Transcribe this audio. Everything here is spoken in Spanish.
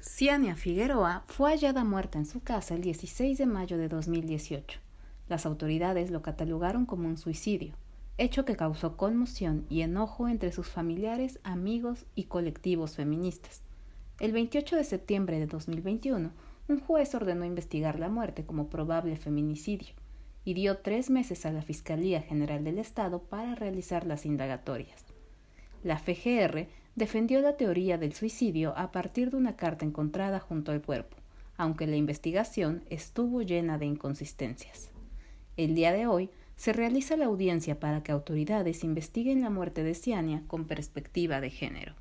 Ciania Figueroa fue hallada muerta en su casa el 16 de mayo de 2018. Las autoridades lo catalogaron como un suicidio, hecho que causó conmoción y enojo entre sus familiares, amigos y colectivos feministas. El 28 de septiembre de 2021, un juez ordenó investigar la muerte como probable feminicidio y dio tres meses a la Fiscalía General del Estado para realizar las indagatorias. La FGR defendió la teoría del suicidio a partir de una carta encontrada junto al cuerpo, aunque la investigación estuvo llena de inconsistencias. El día de hoy se realiza la audiencia para que autoridades investiguen la muerte de Ciania con perspectiva de género.